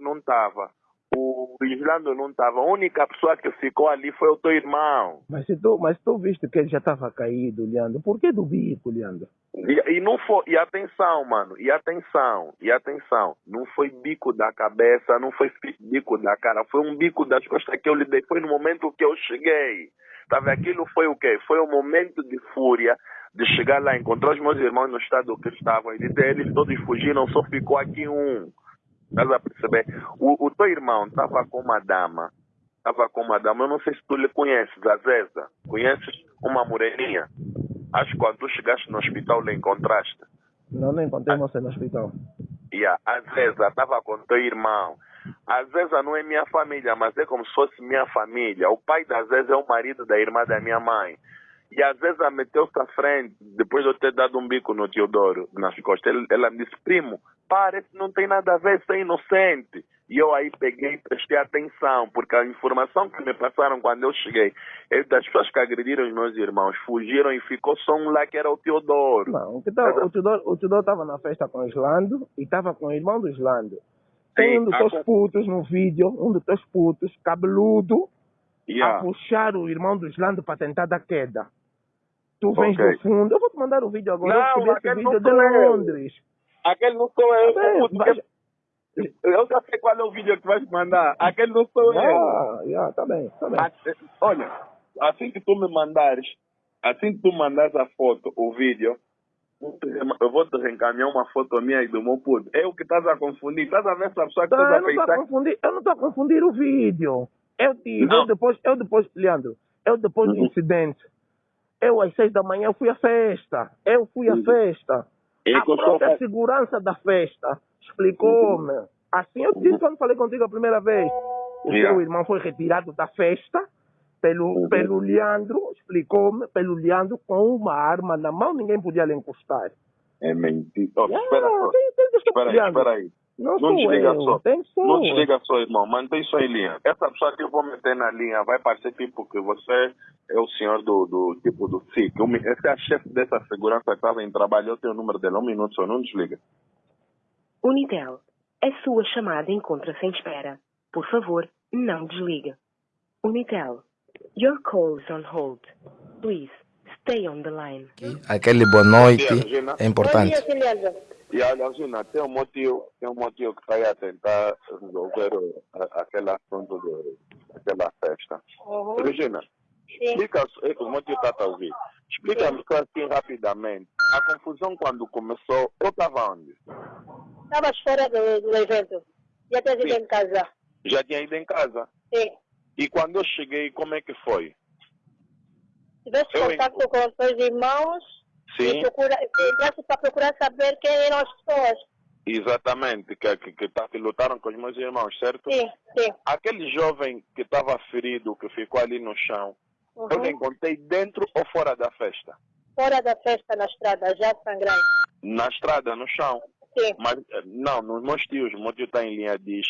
não estava. O Islando não estava. A única pessoa que ficou ali foi o teu irmão. Mas se tu, mas tu viste que ele já estava caído, Leandro. Por que do bico, Leandro? E, e não foi, e atenção, mano, e atenção, e atenção, não foi bico da cabeça, não foi bico da cara, foi um bico das costas que eu lhe dei, foi no momento que eu cheguei. Sabe, aquilo foi o quê? Foi um momento de fúria, de chegar lá, encontrar os meus irmãos no estado que estavam, e dizer, eles todos fugiram, só ficou aqui um. Estás a perceber? O, o teu irmão estava com uma dama, estava com uma dama, eu não sei se tu lhe conheces, a Zeza. Conheces uma moreninha? Acho que quando tu chegaste no hospital lhe encontraste. Não, não encontrei você no hospital. Yeah, a Zeza estava com teu irmão. A Zeza não é minha família, mas é como se fosse minha família. O pai da Zeza é o marido da irmã da minha mãe. E a Zeza meteu-se à frente, depois de eu ter dado um bico no Teodoro, nas costas. Ele, ela me disse, primo, para, isso não tem nada a ver, você é inocente. E eu aí peguei e prestei atenção, porque a informação que me passaram quando eu cheguei é das pessoas que agrediram os meus irmãos, fugiram e ficou só um lá que era o Teodoro. Não, o, tá, Teodoro estava na festa com o Islando e estava com o irmão do Islando. Tem Sim, um dos a teus putos no vídeo, um dos teus putos, cabeludo, Yeah. a puxar o irmão do Islando para tentar dar queda. Tu vens Ok. do fundo, eu vou te mandar o vídeo agora, Não, eu esse vídeo de. Londres. Aquele não sou eu. Vai- que- Eu já sei qual é o vídeo que vais mandar. Aquele não sou eu. Ah, yeah, tá bem, tá bem. A- Olha, assim que tu me mandares, assim que tu mandares a foto, o vídeo, eu vou te reencaminhar uma foto minha e do meu puto. É o que estás a confundir. Estás a ver essa pessoa que Tá, estás a eu não estou a pensar. confundir, eu não estou a confundir o vídeo. Eu tive, eu depois, eu depois, Leandro, eu depois do Uhum. incidente, eu às seis da manhã eu fui à festa. Eu fui à Uhum. festa. A eu própria fa- segurança da festa explicou-me. Assim eu disse quando falei contigo a primeira vez. O Yeah. seu irmão foi retirado da festa pelo, Uhum. pelo Leandro, explicou-me, pelo Leandro com uma arma na mão, ninguém podia lhe encostar. É mentira. Oh, Yeah, espera que Espera aí, espera aí. Não, Não desliga eu, só. Não desliga só, irmão. Mantém só em linha. Essa pessoa que eu vou meter na linha vai parecer tipo que você é o senhor do, do tipo do SIC. Esse é a chefe dessa segurança que estava em trabalho. Eu tenho o número dele. Um minuto só. Não desliga. Unitel, a sua chamada encontra-se em espera. Por favor, não desligue. Unitel, your call is on hold. Please, stay on the line. Aquele boa noite Bom dia, é importante. E olha, Regina, tem um motivo, tem um motivo que está aí a tentar resolver aquele assunto do, daquela festa. Regina, explica eh, o motivo está a ouvir. Explica-me assim rapidamente. A confusão quando começou, eu estava onde? Estava fora do, do evento. Já tinha ido em casa. Já tinha ido em casa. Sim. E quando eu cheguei, como é que foi? Tivesse Eu, contato com os teus irmãos Sim, e procura, para procurar saber quem eram as pessoas. exatamente, que, que, que, tá- que lutaram com os meus irmãos, certo? Sim, sim. Aquele jovem que estava ferido, que ficou ali no chão, eu Uhum. encontrei dentro ou fora da festa? Fora da festa na estrada, já sangrando. Na estrada, no chão. Sim. Mas, eh, não, nos meus tios, o meu tio está em linha, diz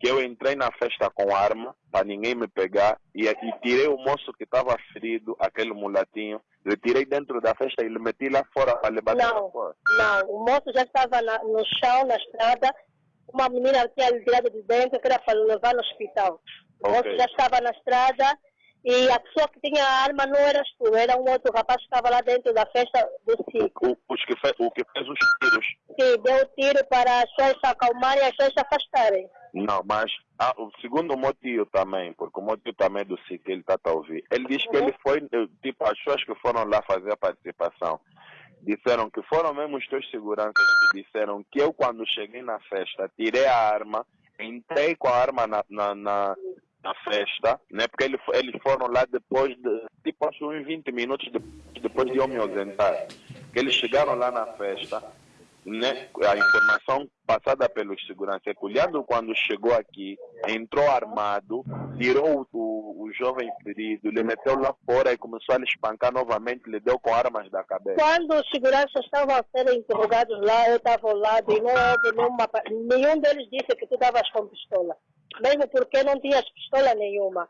que eu entrei na festa com arma, para ninguém me pegar, e, e tirei o moço que estava ferido, aquele mulatinho, eu tirei dentro da festa e lhe meti lá fora para levar Não. fora. Não, o moço já estava na- no chão, na estrada. Uma menina tinha lhe tirado de dentro, que era para levar no hospital. O Ok. moço já estava na estrada e a pessoa que tinha a arma não eras tu, era um outro rapaz que estava lá dentro da festa do circo. O, os que fe, o que fez os tiros. que deu tiro para as pessoas se acalmarem e as pessoas se afastarem. Não, mas ah, o segundo motivo também, porque o motivo também do SIC, ele está a ouvir. Ele diz que ele foi, eh, tipo, as pessoas que foram lá fazer a participação, disseram que foram mesmo os teus seguranças que disseram que eu, quando cheguei na festa, tirei a arma, entrei com a arma na, na, na, na festa, né? Porque ele, fo- eles foram lá depois de, tipo, acho uns 20 minutos de- depois de eu me ausentar. Eles chegaram lá na festa, né, a informação passada pelos seguranças é que o quando chegou aqui, entrou armado, tirou o, o, jovem ferido, lhe meteu lá fora e começou a lhe espancar novamente, lhe deu com armas da cabeça. Quando os seguranças estavam a ser interrogados lá, eu estava lado e não houve nenhuma, nenhum deles disse que tu estavas com pistola. Mesmo porque não tinhas pistola nenhuma.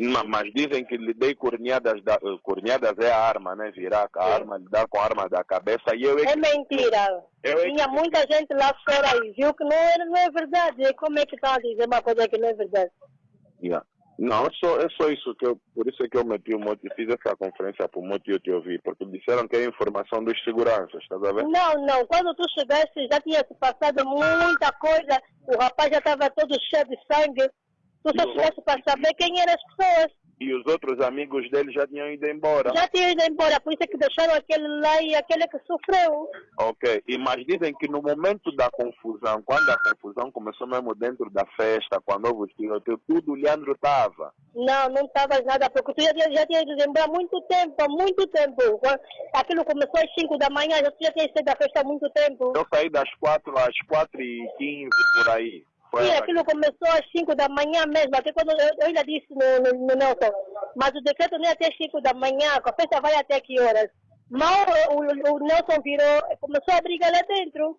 Ma- mas dizem que lhe dei corneadas, da, eh, corneadas é a arma, né? Virar a arma, lhe dar com a arma da cabeça. E eu é É que, mentira. eu é que Tinha muita gente lá fora e viu que não, era, não é verdade. Como é que estão a dizer uma coisa que não é verdade? Yeah. Não, é só, é só isso que eu, por isso é que eu meti o motivo, fiz essa conferência para o motivo te ouvir, porque disseram que é informação dos seguranças, estás a ver? Não, não. Quando tu chegaste já tinha se passado muita coisa. O rapaz já estava todo cheio de sangue. Tu só chegaste para saber quem eram as pessoas. E os outros amigos dele já tinham ido embora. Já tinha ido embora. Por isso é que deixaram aquele lá e aquele que sofreu. Ok, e mas dizem que no momento da confusão, quando a confusão começou mesmo dentro da festa, quando houve o tiroteio, tudo o Leandro estava. Não, não estavas nada, porque tu já, tinha- já tinha ido embora há muito tempo, há muito tempo. Aquilo começou às 5 da manhã, já, tu já tinha saído da festa há muito tempo. Eu saí das 4 às 4 e 15 por aí. Foi Sim, aquilo começou às 5 da manhã mesmo, até quando eu, eu ainda disse no, no, no Nelson, mas o decreto não é até 5 da manhã, a festa vai até que horas? Mal o, o, Nelson virou, começou a brigar lá dentro.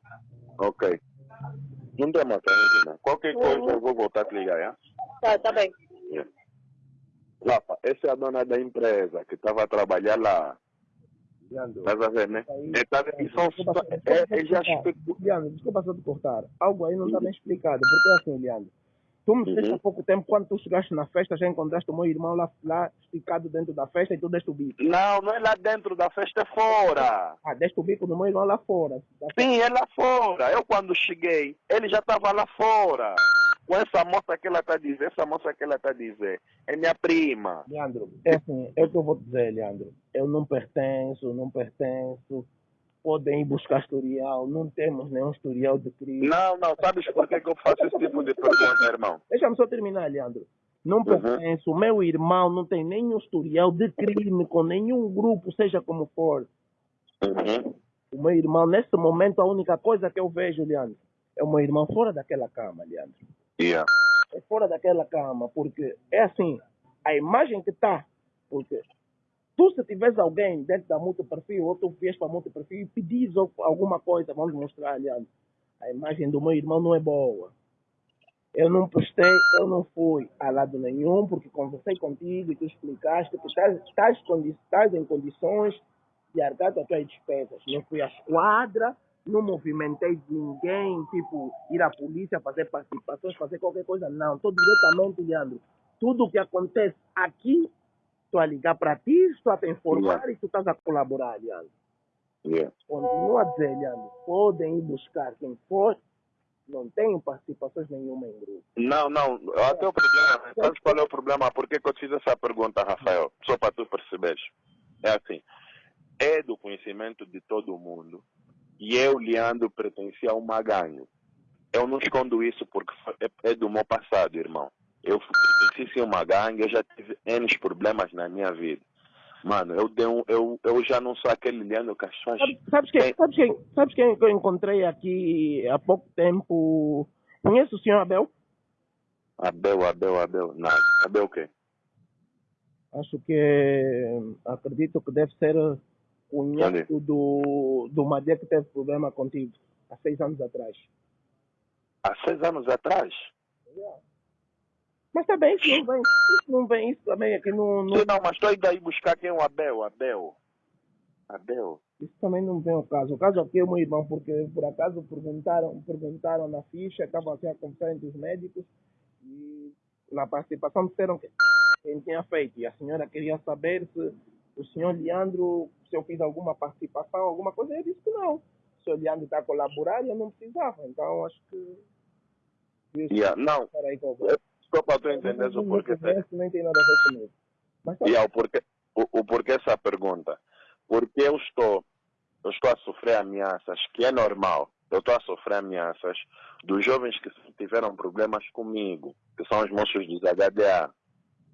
Ok. Não tem mais não. Qualquer coisa eu vou voltar a te ligar, já? Tá, tá bem. Yeah. Rafa, essa é a dona da empresa que estava a trabalhar lá. Estás a ver, né? Aí- É, tá- são, é, é já Leandro, desculpa só te cortar. Algo aí não está bem explicado. Porque é assim, Leandro. Tu me disseste Uhum. há pouco tempo, quando tu chegaste na festa, já encontraste o meu irmão lá, lá esticado dentro da festa e tu deste o bico. Não, não é lá dentro da festa, é fora. Ah, deste o bico do meu irmão lá fora. Sim, é lá fora. Eu quando cheguei, ele já estava lá fora. Com essa moça que ela está dizer, essa moça que ela está dizer, é minha prima. Leandro, é assim, é o que eu vou dizer, Leandro. Eu não pertenço, não pertenço. Podem ir buscar historial, não temos nenhum historial de crime. Não, não, sabes por que, que eu faço esse tipo de pergunta, irmão? Deixa-me só terminar, Leandro. Não Uhum. pertenço, o meu irmão não tem nenhum historial de crime com nenhum grupo, seja como for. Uhum. O meu irmão, nesse momento, a única coisa que eu vejo, Leandro, é o meu irmão fora daquela cama, Leandro. Yeah. É fora daquela cama, porque é assim, a imagem que está, porque tu se tiveres alguém dentro da multiperfil, ou tu vies para multiperfil e pedis al- alguma coisa, vamos mostrar, Leandro, a imagem do meu irmão não é boa. Eu não postei, eu não fui a lado nenhum, porque conversei contigo e tu explicaste que estás, em condições de arcar as tuas despesas. Não fui à esquadra, não movimentei ninguém, tipo, ir à polícia, fazer participações, fazer qualquer coisa. Não, estou diretamente, Leandro. Tudo que acontece aqui, estou a ligar para ti, estou a te informar e tu estás a colaborar, Leandro. Yeah. Continua a dizer, Leandro, podem ir buscar quem for, não tenho participações nenhuma em grupo. Não, não, até o problema, sabes qual é o problema? Por que, que eu te fiz essa pergunta, Rafael? Só para tu perceberes. É assim, é do conhecimento de todo mundo. E eu, Leandro, pertencia a uma gangue. Eu não escondo isso porque é, é do meu passado, irmão. Eu pertenci a uma gangue, eu já tive N problemas na minha vida. Mano, eu, dei um, eu, eu já não sou aquele Leandro pessoas... Sabe- Sabes quem, sabes, quem, sabes quem que eu encontrei aqui há pouco tempo? Conhece o senhor Abel? Abel, Abel, Abel. Nada. Abel o quê? Acho que acredito que deve ser cunhado do, do Madia que teve problema contigo há seis anos atrás. Há seis anos atrás? Mas também isso não vem, isso não vem, isso também aqui não, não Sim, não, mas estou indo aí buscar quem é o Abel, Abel. Abel. isso também não vem ao caso. O caso aqui é o meu irmão, porque por acaso perguntaram, perguntaram na ficha, estavam assim a conversar entre os médicos e na participação disseram que quem tinha feito. E a senhora queria saber se o senhor Leandro, se eu fiz alguma participação, alguma coisa. Eu disse que não. O senhor Leandro está a colaborar e eu não precisava. Então acho que. Yeah, não, só para tu entenderes o porquê. Nem tem nada a ver comigo. Mas tá Yeah, o, porquê, o, o porquê essa pergunta? Porque eu estou, eu estou a sofrer ameaças, que é normal. Eu estou a sofrer ameaças dos jovens que tiveram problemas comigo, que são os moços dos HDA.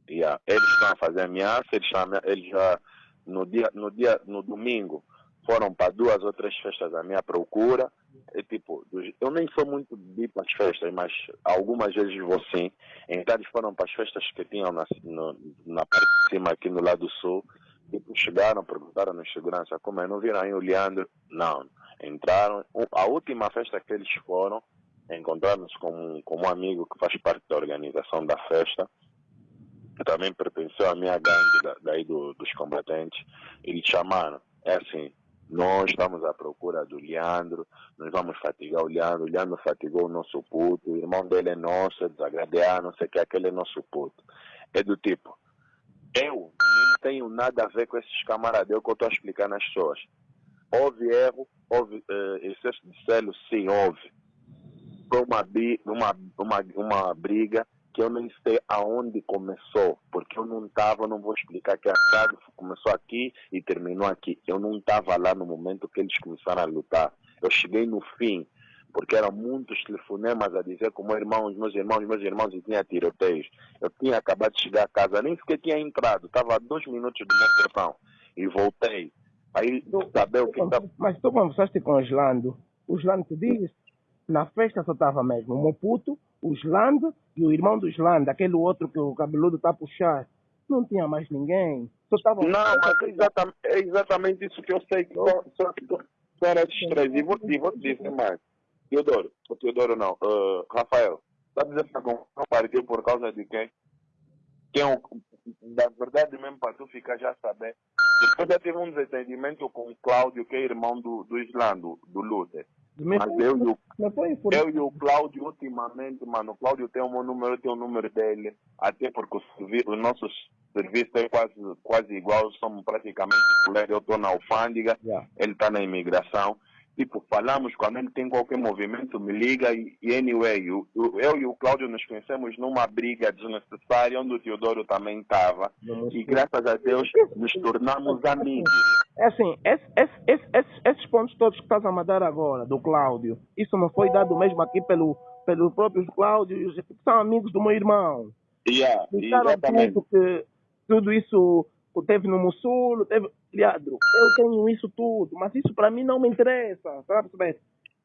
Yeah, eles estão a fazer ameaça, eles, eles já no dia, no dia, no domingo foram para duas ou três festas à minha procura. É tipo, eu nem sou muito de ir para as festas, mas algumas vezes vou sim. Então eles foram para as festas que tinham na, no- na parte de cima aqui no lado sul. Tipo, chegaram, perguntaram nos segurança como é, não viram aí o Leandro? Não. Entraram. A última festa que eles foram, encontraram-nos com, com um amigo que faz parte da organização da festa. Também pertenceu à minha gangue da- daí do- dos combatentes. Eles chamaram, é assim, nós estamos à procura do Leandro, nós vamos fatigar o Leandro, o Leandro fatigou o nosso puto, o irmão dele é nosso, é desagradear, não sei o que, aquele é nosso puto. É do tipo, eu não tenho nada a ver com esses camaradas, é que eu estou explicando às pessoas. Houve erro, houve eh, excesso de selo, sim, houve. Foi uma, uma, uma, uma briga que eu nem sei aonde começou, porque eu não estava, não vou explicar que a saga começou aqui e terminou aqui. Eu não estava lá no momento que eles começaram a lutar. Eu cheguei no fim, porque eram muitos telefonemas a dizer que o meu irmão, os meus irmãos, os meus irmãos e tinha tiroteios. Eu tinha acabado de chegar a casa, nem sequer tinha entrado, estava a dois minutos do meu telefone e voltei. Aí, saber o que tá- Mas tu conversaste com o Slando. O Slando te disse, na festa só estava mesmo o Moputo, o Slando e o irmão do Slando, aquele outro que o cabeludo está a puxar. Não tinha mais ninguém. Só estava Não, mas é exatamente, é exatamente isso que eu sei que só, só, só era esses três. E vou, e vou te dizer mais. Teodoro, o Teodoro não, ah, Rafael, sabes essa confusão partiu por causa de quem? Quem é o, na verdade mesmo para tu ficar já saber. Depois já tive um desentendimento com o Cláudio, que é irmão do, do Islando, do Luther. Mas foi- eu e o por- eu e o Cláudio, ultimamente, mano, o Cláudio tem o meu número, eu tenho o número dele, até porque o, servi- o nosso serviço é quase, quase igual, somos praticamente colegas, eu estou na alfândega, Yeah. ele está na imigração. Tipo, falamos, quando ele tem qualquer movimento, me liga e, e anyway, o- eu e o Cláudio nos conhecemos numa briga desnecessária, onde o Teodoro também estava, e graças a Deus nos tornamos amigos. É assim, esse- esse- esse- esses, pontos todos que estás a mandar agora, do Cláudio, isso não foi dado mesmo aqui pelo, pelos próprios Cláudios, que são amigos do meu irmão. Yeah, Explicaram exatamente. tudo que tudo isso teve no Mussulo, teve. Leandro, eu tenho isso tudo, mas isso para mim não me interessa, perceber?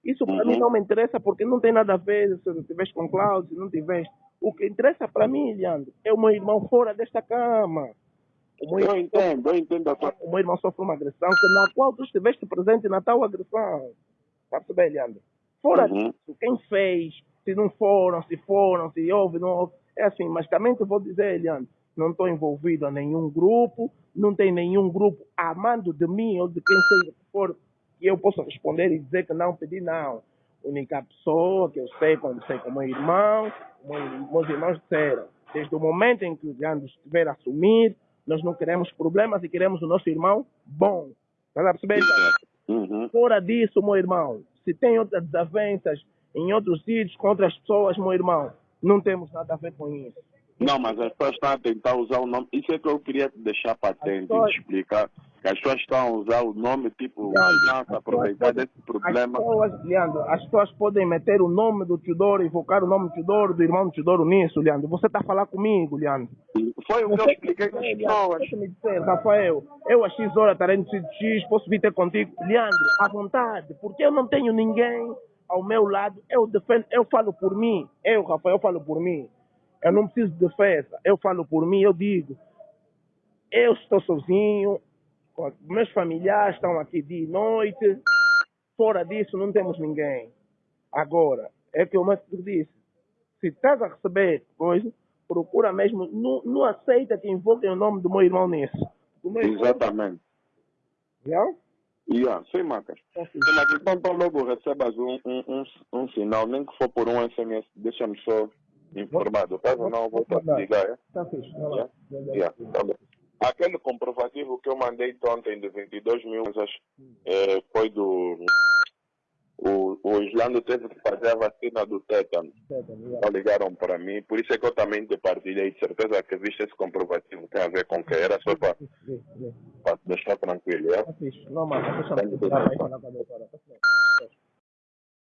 Isso para Uhum. mim não me interessa porque não tem nada a ver se tu estiveres com Cláudio, se não tiveste. O que interessa para mim, Leandro, é o meu irmão fora desta cama. O meu, Eu entendo, eu entendo a o meu irmão sofre uma agressão que na qual tu estiveste presente na tal agressão. Tá a perceber, Leandro? Fora Uhum. disso, quem fez, se não foram, se foram, se houve, não houve. É assim, mas também te vou dizer, Leandro, não estou envolvido em nenhum grupo, não tem nenhum grupo amando de mim ou de quem seja que for, que eu possa responder e dizer que não pedi, não. A única pessoa que eu sei, conversei com o meu irmão, meus irmãos disseram, desde o momento em que o Leandro estiver a assumir, nós não queremos problemas e queremos o nosso irmão bom. Está a perceber? Uhum. Fora disso, meu irmão, se tem outras desavenças em outros sítios com outras pessoas, meu irmão, não temos nada a ver com isso. Não, mas as pessoas estão a tentar usar o nome. Isso é que eu queria deixar patente, pessoas- explicar. Que as pessoas estão a usar o nome, tipo, Leandro, aproveitar desse problema. As pessoas, Leandro, as pessoas podem meter o nome do Teodoro, invocar o nome do Teodoro, do irmão do Teodoro nisso, Leandro. Você está a falar comigo, Leandro. Foi o que eu expliquei para as Leandro, pessoas. você me dizer, Rafael, eu a X hora estarei no sítio X, posso vir ter contigo. Leandro, à vontade, porque eu não tenho ninguém ao meu lado. Eu defendo, eu falo por mim. Eu, Rafael, eu falo por mim. Eu não preciso de defesa. Eu falo por mim, eu digo. Eu estou sozinho, com- meus familiares estão aqui dia e noite. Fora disso, não temos ninguém. Agora, é que o mestre disse: se estás a receber coisa, procura mesmo, não, não aceita que invoquem o nome do meu irmão nisso. Meu irmão- Exatamente. Já? Yeah, sim, Macas. Tá fixe. Mas então, então logo recebas um, um, um, um sinal, nem que for por um SMS, deixa-me só informado. Caso não, eu vou te ligar, é? Tá fixe. Yeah. Já. Yeah, tá bom. Aquele comprovativo que eu mandei ontem de 22 mil, acho, eh, foi do. O, o Islando teve que fazer a vacina do tétano. Então ligaram para mim, por isso é que eu também te partilhei. De certeza que viste esse comprovativo, tem a ver com que era só para deixar tranquilo. É? Tá. Não, mas deixa eu falar com a doutora.